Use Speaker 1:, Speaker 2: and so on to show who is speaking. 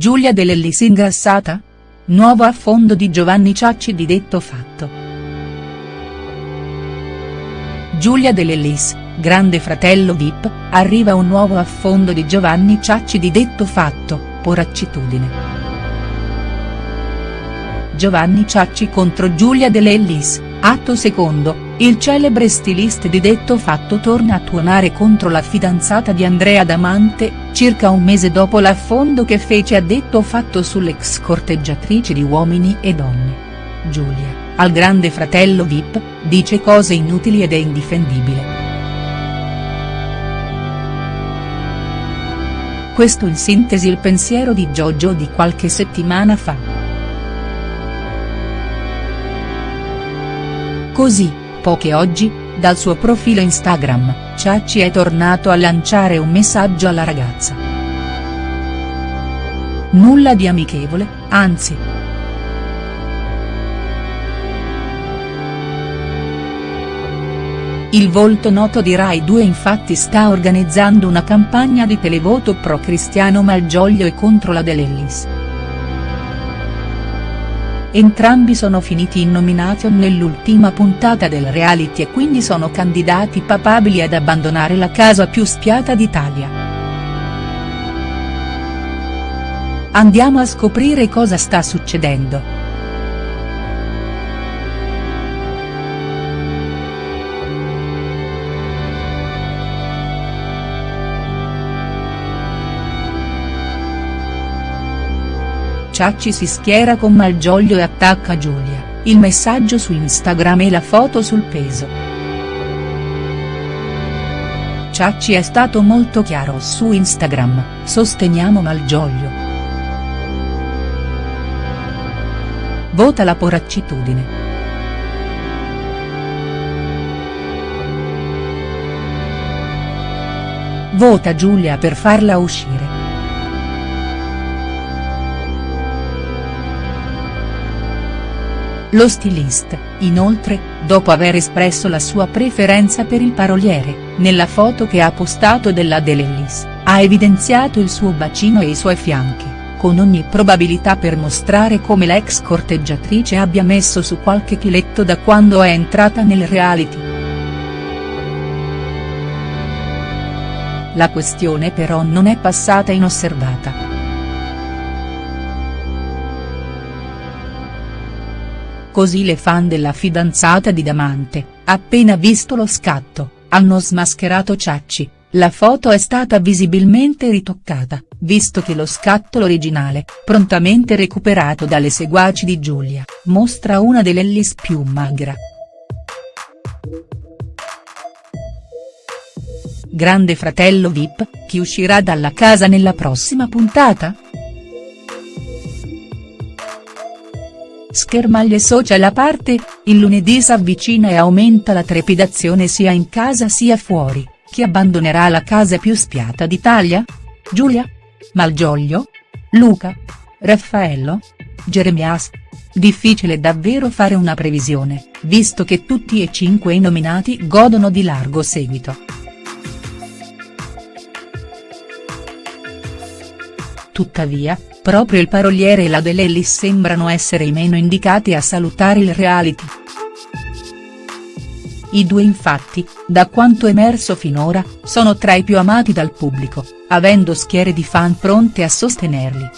Speaker 1: Giulia De Lellis ingrassata? Nuovo affondo di Giovanni Ciacci di detto fatto. Giulia De Lellis, grande fratello Vip, arriva un nuovo affondo di Giovanni Ciacci di detto fatto, poraccitudine. Giovanni Ciacci contro Giulia De Lellis, atto secondo, il celebre stilista di detto fatto torna a tuonare contro la fidanzata di Andrea Damante, circa un mese dopo l'affondo che fece a detto fatto sull'ex corteggiatrice di Uomini e Donne. Giulia, al grande fratello Vip, dice cose inutili ed è indifendibile. Questo in sintesi il pensiero di Giorgio di qualche settimana fa. Così, poche oggi, dal suo profilo Instagram, Ciacci è tornato a lanciare un messaggio alla ragazza. Nulla di amichevole, anzi. Il volto noto di Rai 2 infatti sta organizzando una campagna di televoto pro Cristiano Malgioglio e contro la De Lellis. Entrambi sono finiti in nomination nell'ultima puntata del reality e quindi sono candidati papabili ad abbandonare la casa più spiata d'Italia. Andiamo a scoprire cosa sta succedendo. Ciacci si schiera con Malgioglio e attacca Giulia, il messaggio su Instagram e la foto sul peso. Ciacci è stato molto chiaro su Instagram, sosteniamo Malgioglio. Vota la poraccitudine. Vota Giulia per farla uscire. Lo stilista, inoltre, dopo aver espresso la sua preferenza per il paroliere, nella foto che ha postato della De Lellis, ha evidenziato il suo bacino e i suoi fianchi, con ogni probabilità per mostrare come la ex corteggiatrice abbia messo su qualche chiletto da quando è entrata nel reality. La questione però non è passata inosservata. Così le fan della fidanzata di Damante, appena visto lo scatto, hanno smascherato Ciacci, la foto è stata visibilmente ritoccata, visto che lo scatto l'originale, prontamente recuperato dalle seguaci di Giulia, mostra una delle Ellis più magra. Grande fratello Vip, chi uscirà dalla casa nella prossima puntata?. Schermaglie social a parte, il lunedì s'avvicina e aumenta la trepidazione sia in casa sia fuori, chi abbandonerà la casa più spiata d'Italia? Giulia? Malgioglio? Luca? Raffaello? Jeremias? Difficile davvero fare una previsione, visto che tutti e cinque i nominati godono di largo seguito. Tuttavia, proprio il paroliere e la De Lellis sembrano essere i meno indicati a salutare il reality. I due infatti, da quanto emerso finora, sono tra i più amati dal pubblico, avendo schiere di fan pronte a sostenerli.